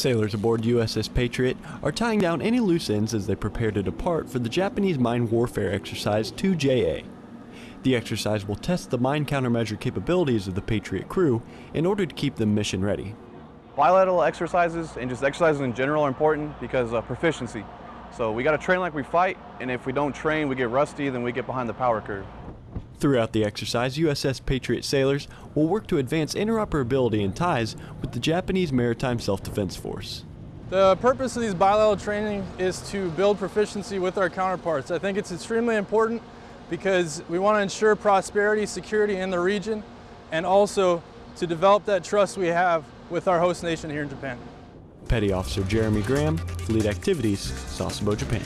Sailors aboard USS Patriot are tying down any loose ends as they prepare to depart for the Japanese mine warfare exercise 2JA. The exercise will test the mine countermeasure capabilities of the Patriot crew in order to keep them mission ready. Bilateral exercises and just exercises in general are important because of proficiency. So we got to train like we fight, and if we don't train, we get rusty, then we get behind the power curve. Throughout the exercise, USS Patriot sailors will work to advance interoperability and ties with the Japanese Maritime Self-Defense Force. The purpose of these bilateral training is to build proficiency with our counterparts. I think it's extremely important because we want to ensure prosperity, security in the region, and also to develop that trust we have with our host nation here in Japan. Petty Officer Jeremy Graham, Fleet Activities, Sasebo, Japan.